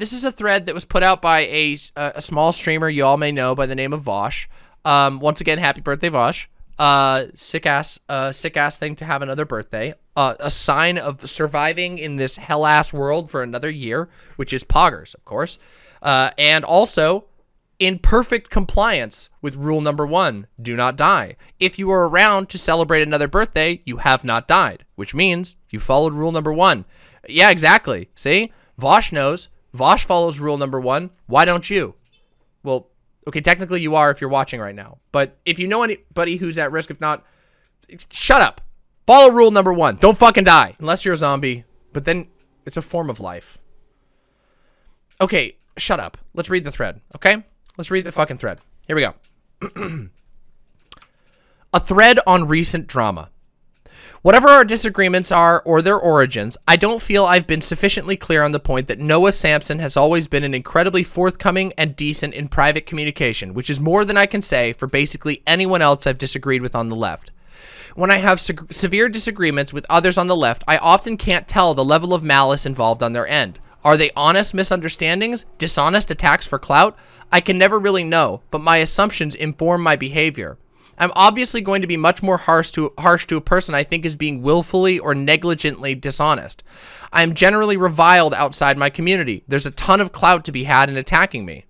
this is a thread that was put out by a, a small streamer you all may know by the name of Vaush. Um, once again, happy birthday, Vaush. Uh, sick ass, uh, sick ass thing to have another birthday. Uh, a sign of surviving in this hell ass world for another year, which is poggers, of course. Uh, and also in perfect compliance with rule number one, do not die. If you are around to celebrate another birthday, you have not died, which means you followed rule number one. Yeah, exactly. See? Vaush knows. Vaush follows rule number one. Why don't you? Well, okay, technically you are if you're watching right now. But if you know anybody who's at risk, if not, shut up. Follow rule number one. Don't fucking die. Unless you're a zombie. But then it's a form of life. Okay, shut up. Let's read the thread, okay? Let's read the fucking thread. Here we go. a thread on recent drama. Whatever our disagreements are or their origins, I don't feel I've been sufficiently clear on the point that Noah Samsen has always been an incredibly forthcoming and decent in private communication, which is more than I can say for basically anyone else I've disagreed with on the left. When I have se severe disagreements with others on the left, I often can't tell the level of malice involved on their end. Are they honest misunderstandings? Dishonest attacks for clout? I can never really know, but my assumptions inform my behavior. I'm obviously going to be much more harsh to, harsh to a person I think is being willfully or negligently dishonest. I am generally reviled outside my community. There's a ton of clout to be had in attacking me.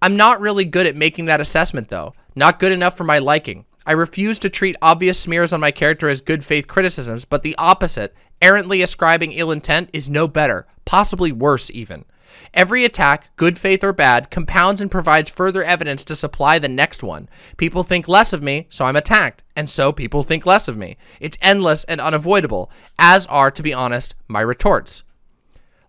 I'm not really good at making that assessment though. Not good enough for my liking. I refuse to treat obvious smears on my character as good faith criticisms, but the opposite, errantly ascribing ill intent, is no better, possibly worse even. Every attack, good faith or bad, compounds and provides further evidence to supply the next one. People think less of me, so I'm attacked, and so people think less of me. It's endless and unavoidable, as are, to be honest, my retorts.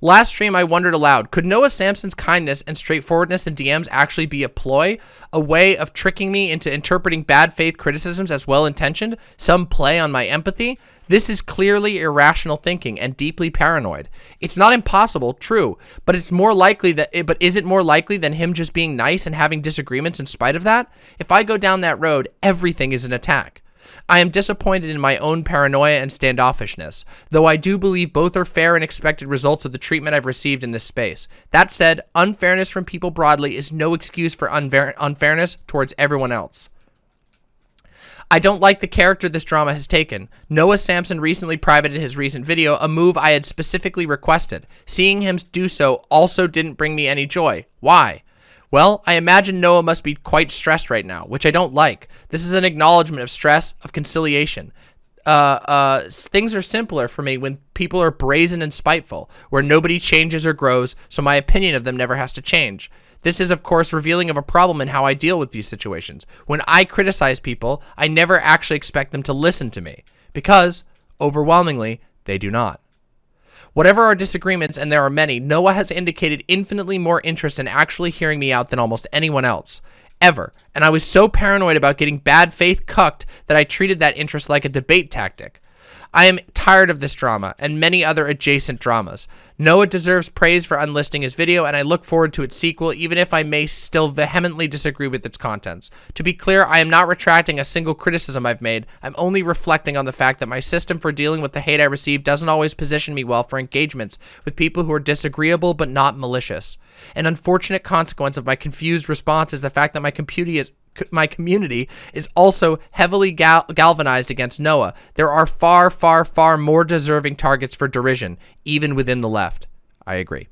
Last stream, I wondered aloud, could Noah Samsen's kindness and straightforwardness in DMs actually be a ploy? A way of tricking me into interpreting bad faith criticisms as well-intentioned? Some play on my empathy? This is clearly irrational thinking and deeply paranoid. It's not impossible, true, but it's more likely that it, but is it more likely than him just being nice and having disagreements in spite of that? If I go down that road, everything is an attack. I am disappointed in my own paranoia and standoffishness, though I do believe both are fair and expected results of the treatment I've received in this space. That said, unfairness from people broadly is no excuse for unfairness towards everyone else. I don't like the character this drama has taken. Noah Samsen recently privated his recent video, a move I had specifically requested. Seeing him do so also didn't bring me any joy. Why? Well, I imagine Noah must be quite stressed right now, which I don't like. This is an acknowledgement of stress, of conciliation. Uh, uh, things are simpler for me when people are brazen and spiteful, where nobody changes or grows, so my opinion of them never has to change. This is, of course, revealing of a problem in how I deal with these situations. When I criticize people, I never actually expect them to listen to me, because, overwhelmingly, they do not. Whatever our disagreements, and there are many, Noah has indicated infinitely more interest in actually hearing me out than almost anyone else. Ever. And I was so paranoid about getting bad faith cucked that I treated that interest like a debate tactic. I am tired of this drama and many other adjacent dramas. Noah deserves praise for unlisting his video, and I look forward to its sequel, even if I may still vehemently disagree with its contents. To be clear, I am not retracting a single criticism I've made. I'm only reflecting on the fact that my system for dealing with the hate I receive doesn't always position me well for engagements with people who are disagreeable but not malicious. An unfortunate consequence of my confused response is the fact that my computer is my community is also heavily gal galvanized against Noah. There are far, far, far more deserving targets for derision, even within the left. I agree.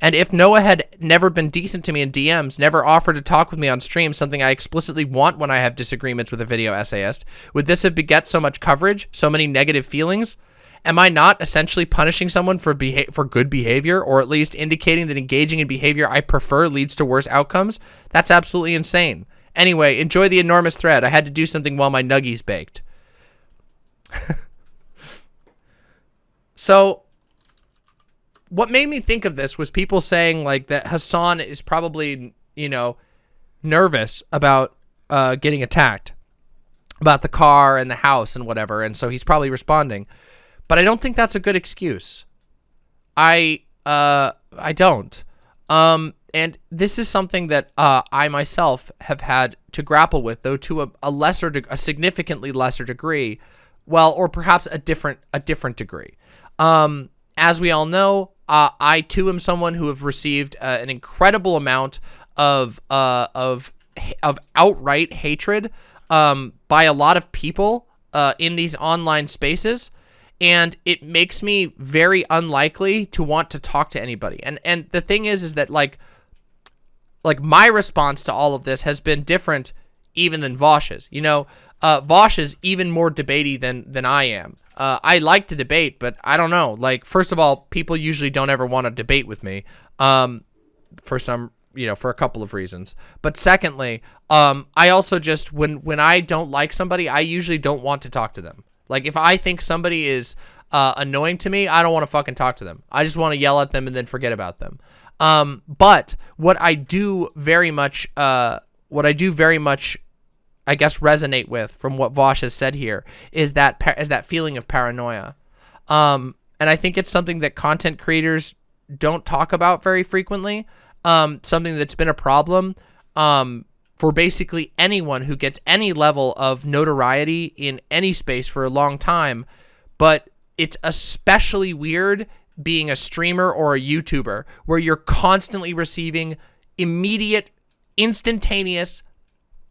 And if Noah had never been decent to me in DMs, never offered to talk with me on stream, something I explicitly want when I have disagreements with a video essayist, would this have beget so much coverage, so many negative feelings? Am I not essentially punishing someone for for good behavior, or at least indicating that engaging in behavior I prefer leads to worse outcomes? That's absolutely insane. Anyway, enjoy the enormous thread. I had to do something while my nuggies baked. so, what made me think of this was people saying like that Hassan is probably, you know, nervous about uh, getting attacked, about the car and the house and whatever, and so he's probably responding. But I don't think that's a good excuse. I uh I don't. Um and this is something that uh, I myself have had to grapple with, though to a, a lesser, a significantly lesser degree, well, or perhaps a different, a different degree. Um, as we all know, uh, I too am someone who have received uh, an incredible amount of uh, of of outright hatred um, by a lot of people uh, in these online spaces and it makes me very unlikely to want to talk to anybody. And and the thing is is that like like my response to all of this has been different even than Vaush's. You know, uh Vaush is even more debatey than than I am. Uh, I like to debate, but I don't know. Like, first of all, people usually don't ever want to debate with me. Um, for some you know, for a couple of reasons. But secondly, um, I also just when when I don't like somebody, I usually don't want to talk to them. Like if I think somebody is uh, annoying to me, I don't want to fucking talk to them. I just want to yell at them and then forget about them. Um, but what I do very much, uh, what I do very much, I guess resonate with from what Vaush has said here is that is that feeling of paranoia. Um, and I think it's something that content creators don't talk about very frequently um, something that's been a problem um, for basically anyone who gets any level of notoriety in any space for a long time. But it's especially weird being a streamer or a YouTuber where you're constantly receiving immediate, instantaneous,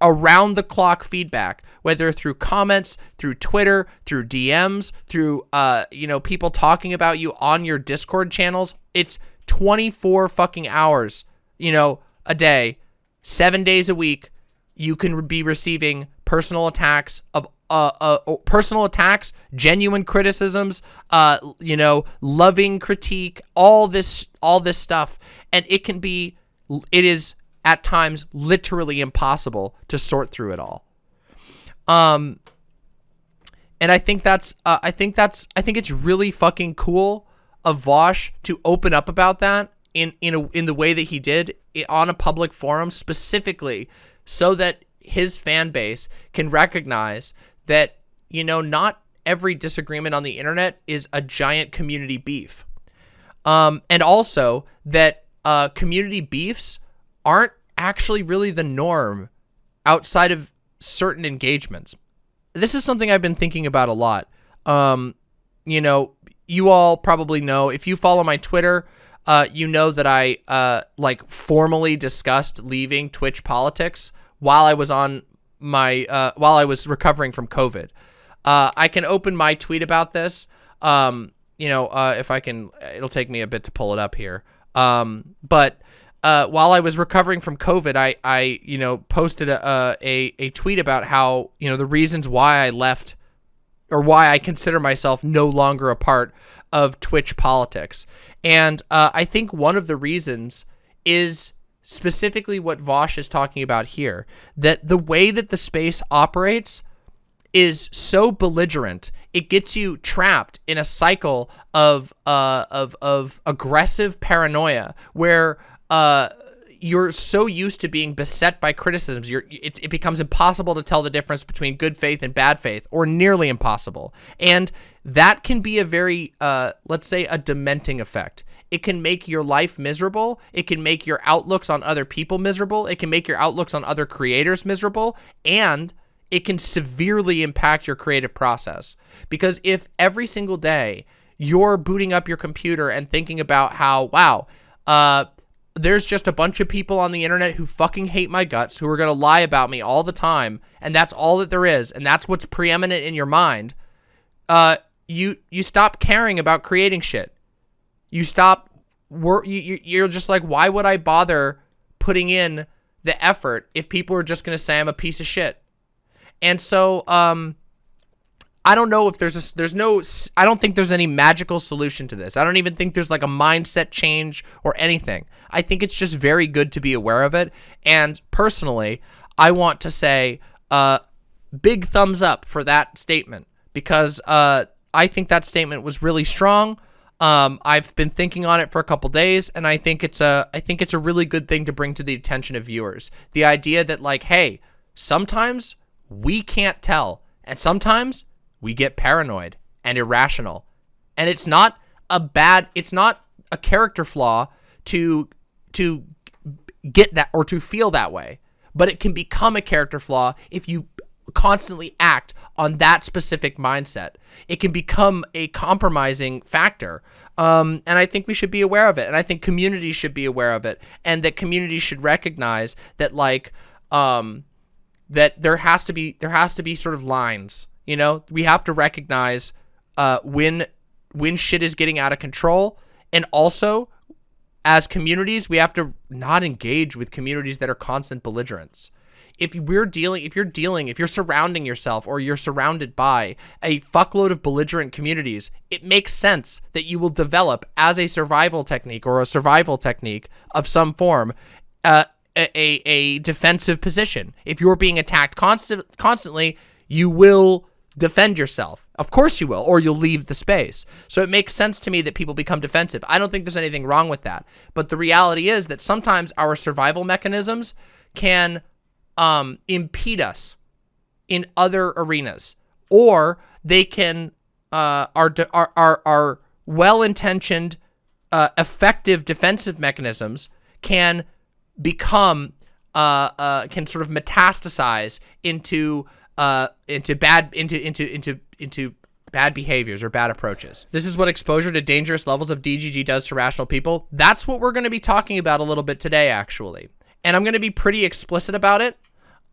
around the clock feedback, whether through comments, through Twitter, through DMs, through, uh, you know, people talking about you on your Discord channels. It's 24 fucking hours, you know, a day, seven days a week, you can be receiving personal attacks of uh, uh, personal attacks, genuine criticisms, uh, you know, loving critique, all this, all this stuff. And it can be, it is at times literally impossible to sort through it all. Um, and I think that's, uh, I think that's, I think it's really fucking cool of Vaush to open up about that in in a, in the way that he did on a public forum specifically so that his fan base can recognize that you know not every disagreement on the internet is a giant community beef. Um, and also that uh, community beefs aren't actually really the norm outside of certain engagements. This is something I've been thinking about a lot. Um, you know you all probably know if you follow my Twitter, uh, you know that I uh, like formally discussed leaving Twitch politics while I was on my uh, while I was recovering from COVID. Uh, I can open my tweet about this. Um, you know, uh, if I can, it'll take me a bit to pull it up here. Um, but uh, while I was recovering from COVID, I, I you know, posted a, a, a tweet about how, you know, the reasons why I left or why I consider myself no longer a part of Twitch politics. And uh, I think one of the reasons is specifically what Vaush is talking about here, that the way that the space operates is so belligerent, it gets you trapped in a cycle of uh, of of aggressive paranoia where uh, you're so used to being beset by criticisms, you're, it becomes impossible to tell the difference between good faith and bad faith, or nearly impossible. And that can be a very, uh, let's say, a dementing effect. It can make your life miserable. It can make your outlooks on other people miserable. It can make your outlooks on other creators miserable. And it can severely impact your creative process. Because if every single day you're booting up your computer and thinking about how, wow, uh, there's just a bunch of people on the internet who fucking hate my guts, who are going to lie about me all the time, and that's all that there is, and that's what's preeminent in your mind, uh, you you stop caring about creating shit. You stop, you, you're just like, why would I bother putting in the effort if people are just going to say I'm a piece of shit? And so, um, I don't know if there's a, there's no, I don't think there's any magical solution to this. I don't even think there's like a mindset change or anything. I think it's just very good to be aware of it. And personally, I want to say, uh, big thumbs up for that statement because, uh, I think that statement was really strong. Um, I've been thinking on it for a couple days, and I think it's a I think it's a really good thing to bring to the attention of viewers. The idea that like, hey, sometimes we can't tell, and sometimes we get paranoid and irrational. And it's not a bad, it's not a character flaw to, to get that or to feel that way, but it can become a character flaw if you constantly act on that specific mindset. It can become a compromising factor. Um, and I think we should be aware of it. And I think communities should be aware of it. And that communities should recognize that like, um, that there has to be, there has to be sort of lines, you know, we have to recognize, uh, when, when shit is getting out of control. And also as communities, we have to not engage with communities that are constant belligerents if we're dealing, if you're dealing, if you're surrounding yourself or you're surrounded by a fuckload of belligerent communities, it makes sense that you will develop as a survival technique or a survival technique of some form, uh, a, a defensive position. If you're being attacked constant, constantly, you will defend yourself. Of course you will, or you'll leave the space. So it makes sense to me that people become defensive. I don't think there's anything wrong with that. But the reality is that sometimes our survival mechanisms can um, impede us in other arenas, or they can uh, are are are, are well-intentioned, uh, effective defensive mechanisms can become uh, uh, can sort of metastasize into uh, into bad into into into into bad behaviors or bad approaches. This is what exposure to dangerous levels of DGG does to rational people. That's what we're going to be talking about a little bit today, actually. And I'm going to be pretty explicit about it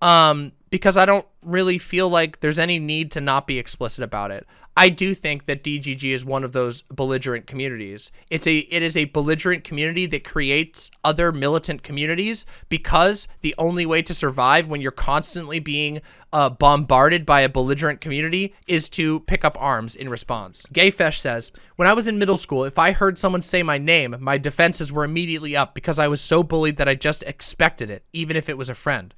um, because I don't really feel like there's any need to not be explicit about it. I do think that DGG is one of those belligerent communities. It's a it is a belligerent community that creates other militant communities because the only way to survive when you're constantly being uh, bombarded by a belligerent community is to pick up arms in response. Gayfesh says, When I was in middle school, if I heard someone say my name, my defenses were immediately up because I was so bullied that I just expected it, even if it was a friend.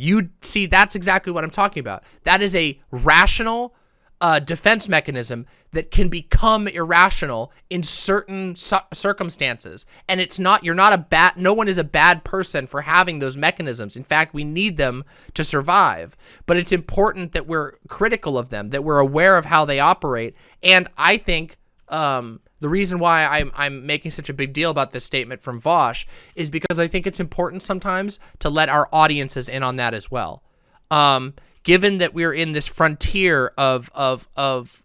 You see, that's exactly what I'm talking about. That is a rational uh, defense mechanism that can become irrational in certain circumstances. And it's not, you're not a bad, no one is a bad person for having those mechanisms. In fact, we need them to survive. But it's important that we're critical of them, that we're aware of how they operate. And I think, um, the reason why I'm, I'm making such a big deal about this statement from Vaush is because I think it's important sometimes to let our audiences in on that as well. Um, given that we're in this frontier of, of, of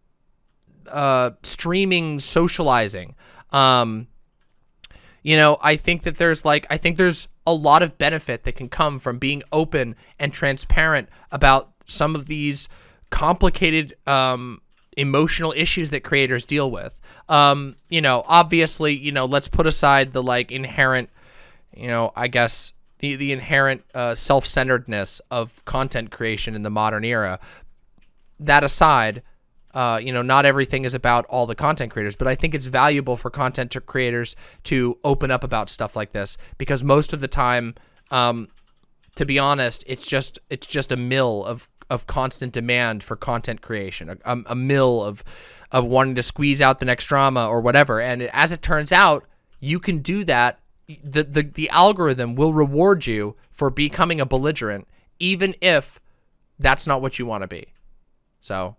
uh, streaming socializing, um, you know, I think that there's like, I think there's a lot of benefit that can come from being open and transparent about some of these complicated um, emotional issues that creators deal with. Um, you know, obviously, you know, let's put aside the like inherent, you know, I guess the the inherent uh, self-centeredness of content creation in the modern era. That aside, uh, you know, not everything is about all the content creators, but I think it's valuable for content creators to open up about stuff like this because most of the time, um, to be honest, it's just it's just a mill of of constant demand for content creation, a, a, mill of of wanting to squeeze out the next drama or whatever. And as it turns out, you can do that. The, the, the algorithm will reward you for becoming a belligerent, even if that's not what you want to be. So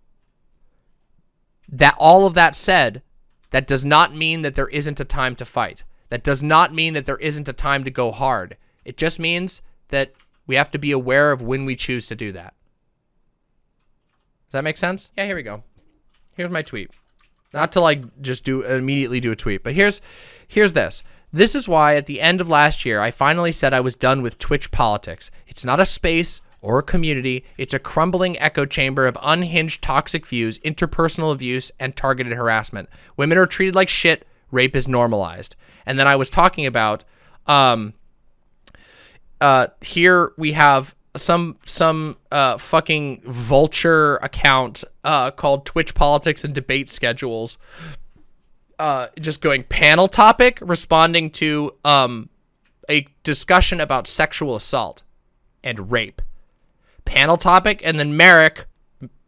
that all of that said, that does not mean that there isn't a time to fight. That does not mean that there isn't a time to go hard. It just means that we have to be aware of when we choose to do that. That make sense? Yeah, here we go. Here's my tweet. Not to like just do immediately do a tweet, but here's here's this. This is why at the end of last year, I finally said I was done with Twitch politics. It's not a space or a community. It's a crumbling echo chamber of unhinged toxic views, interpersonal abuse, and targeted harassment. Women are treated like shit. Rape is normalized. And then I was talking about, um, uh, here we have some some uh, fucking vulture account uh, called Twitch Politics and Debate Schedules. Uh, just going panel topic, responding to um, a discussion about sexual assault and rape. Panel topic, and then Merrick,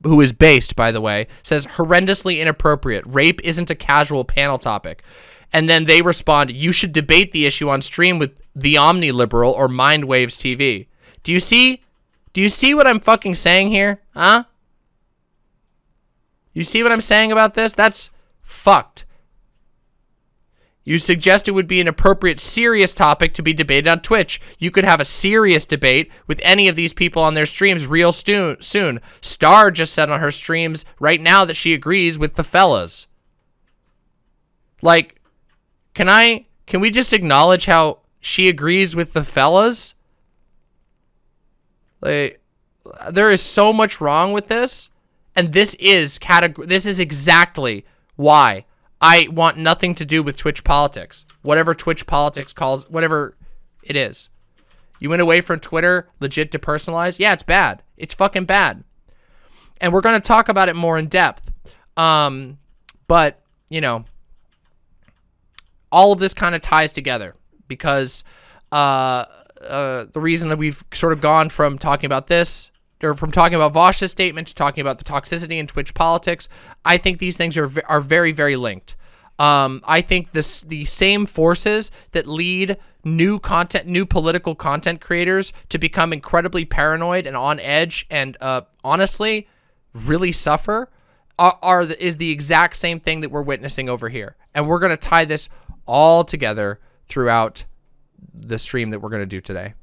who is based, by the way, says horrendously inappropriate. Rape isn't a casual panel topic. And then they respond, you should debate the issue on stream with the Omni Liberal or Mindwaves TV. Do you see? Do you see what I'm fucking saying here? Huh? You see what I'm saying about this? That's fucked. You suggest it would be an appropriate serious topic to be debated on Twitch. You could have a serious debate with any of these people on their streams real soon. Star just said on her streams right now that she agrees with the fellas. Like, can I, can we just acknowledge how she agrees with the fellas? Like, there is so much wrong with this. And this is category, this is exactly why I want nothing to do with Twitch politics. Whatever Twitch politics calls, whatever it is. You went away from Twitter legit to personalize? Yeah, it's bad. It's fucking bad. And we're going to talk about it more in depth. Um, but, you know, all of this kind of ties together because uh, uh, the reason that we've sort of gone from talking about this or from talking about Vaush's statement to talking about the toxicity in Twitch politics, I think these things are are very very linked. Um, I think this the same forces that lead new content, new political content creators to become incredibly paranoid and on edge, and uh, honestly, really suffer, are, are the, is the exact same thing that we're witnessing over here, and we're gonna tie this all together throughout the stream that we're gonna do today.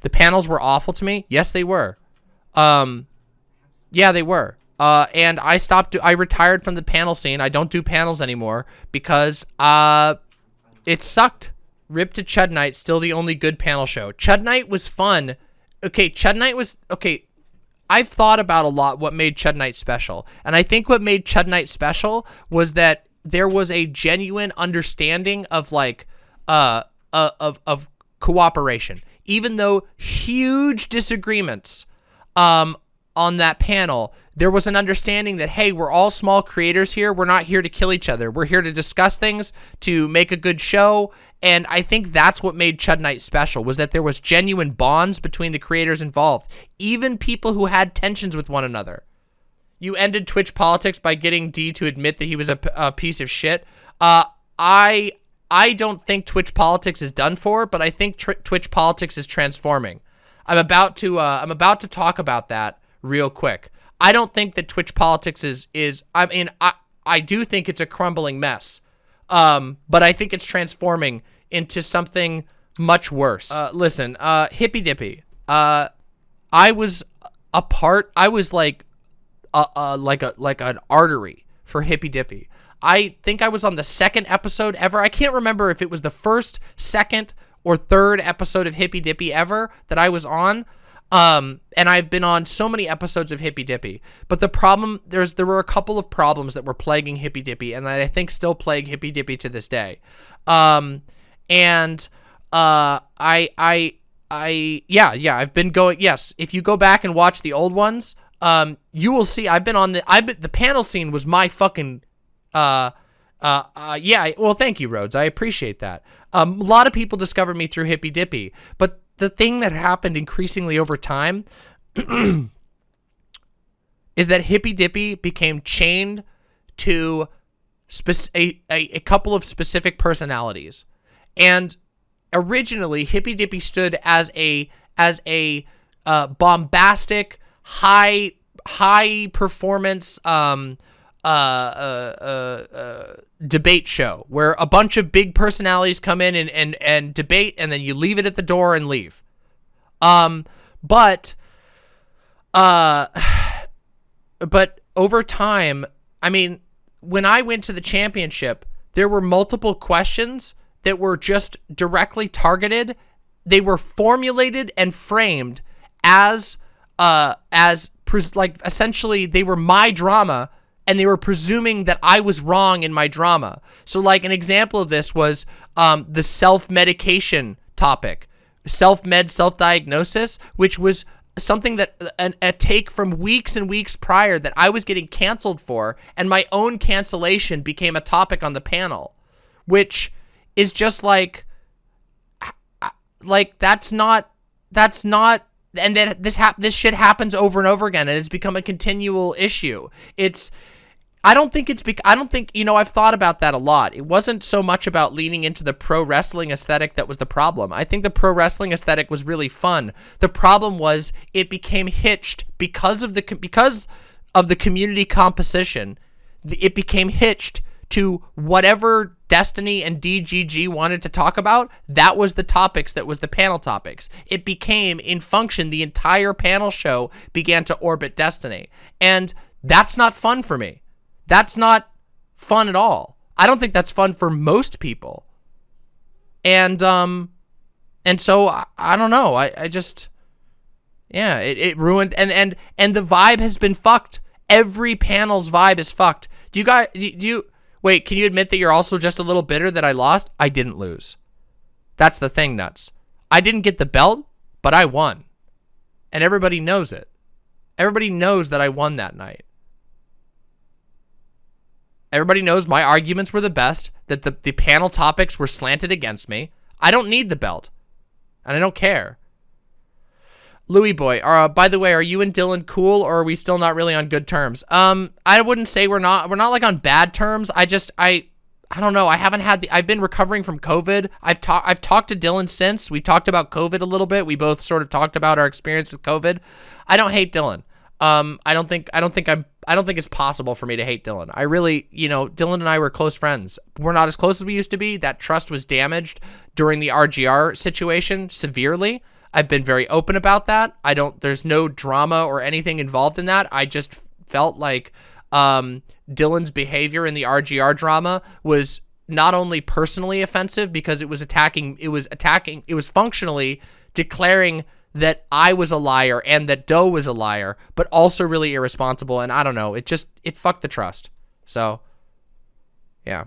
The panels were awful to me. Yes, they were. Um, yeah, they were. Uh, and I stopped, I retired from the panel scene. I don't do panels anymore because, uh, it sucked. Rip to Chud Night, still the only good panel show. Chud Night was fun. Okay, Chud Night was, okay, I've thought about a lot what made Chud Night special. And I think what made Chud Night special was that there was a genuine understanding of like, uh, uh of, of cooperation. Even though huge disagreements um, on that panel, there was an understanding that, hey, we're all small creators here. We're not here to kill each other. We're here to discuss things, to make a good show. And I think that's what made Chud Night special, was that there was genuine bonds between the creators involved, even people who had tensions with one another. You ended Twitch politics by getting D to admit that he was a, a piece of shit. Uh, I I don't think Twitch politics is done for, but I think Twitch politics is transforming. I'm about to uh, I'm about to talk about that real quick. I don't think that Twitch politics is is I mean I I do think it's a crumbling mess. Um, but I think it's transforming into something much worse. Uh, listen, uh, hippy dippy. Uh, I was a part. I was like, a, a like a like an artery for hippy dippy. I think I was on the second episode ever. I can't remember if it was the first, second, or third episode of Hippy Dippy ever that I was on. Um, and I've been on so many episodes of Hippy Dippy. But the problem, there's there were a couple of problems that were plaguing Hippy Dippy and that I think still plague Hippy Dippy to this day. Um, and uh, I, I, I, yeah, yeah, I've been going, yes, if you go back and watch the old ones, um, you will see I've been on the, I've been, the panel scene was my fucking, uh, uh, uh, yeah, well, thank you, Rhodes. I appreciate that. Um, a lot of people discovered me through Hippy Dippy, but the thing that happened increasingly over time is that Hippy Dippy became chained to a, a, a couple of specific personalities. And originally, Hippy Dippy stood as a as a uh, bombastic, high high performance um, uh, uh, uh, uh, debate show where a bunch of big personalities come in and, and, and debate and then you leave it at the door and leave. Um, but, uh, but over time, I mean, when I went to the championship, there were multiple questions that were just directly targeted. They were formulated and framed as, uh, as like essentially they were my drama and they were presuming that I was wrong in my drama. So like an example of this was um, the self-medication topic, self-med, self-diagnosis, which was something that an, a take from weeks and weeks prior that I was getting canceled for, and my own cancellation became a topic on the panel, which is just like, like that's not, that's not and then this hap this shit happens over and over again and it's become a continual issue. It's I don't think it's because I don't think you know I've thought about that a lot. It wasn't so much about leaning into the pro wrestling aesthetic that was the problem. I think the pro wrestling aesthetic was really fun. The problem was it became hitched because of the because of the community composition. It became hitched to whatever Destiny and DGG wanted to talk about, that was the topics that was the panel topics. It became, in function, the entire panel show began to orbit Destiny. And that's not fun for me. That's not fun at all. I don't think that's fun for most people. And, um, and so I, I don't know. I, I just, yeah, it, it ruined, and, and, and the vibe has been fucked. Every panel's vibe is fucked. Do you guys, do you, Wait, can you admit that you're also just a little bitter that I lost? I didn't lose. That's the thing, Nuts. I didn't get the belt, but I won. And everybody knows it. Everybody knows that I won that night. Everybody knows my arguments were the best, that the, the panel topics were slanted against me. I don't need the belt. And I don't care. Louis boy, uh, by the way, are you and Dylan cool or are we still not really on good terms? Um, I wouldn't say we're not, we're not like on bad terms. I just, I, I don't know. I haven't had the, I've been recovering from COVID. I've talked, I've talked to Dylan since we talked about COVID a little bit. We both sort of talked about our experience with COVID. I don't hate Dylan. Um, I don't think, I don't think I'm, I don't think it's possible for me to hate Dylan. I really, you know, Dylan and I were close friends. We're not as close as we used to be. That trust was damaged during the RGR situation severely. I've been very open about that. I don't, there's no drama or anything involved in that. I just felt like um, Dylan's behavior in the RGR drama was not only personally offensive because it was attacking, it was attacking, it was functionally declaring that I was a liar and that Doe was a liar, but also really irresponsible. And I don't know, it just, it fucked the trust. So, yeah.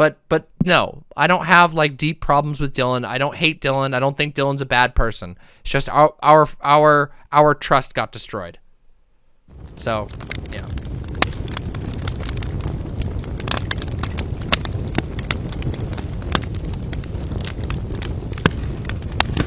But but no, I don't have like deep problems with Dylan. I don't hate Dylan. I don't think Dylan's a bad person. It's just our our our our trust got destroyed. So, yeah.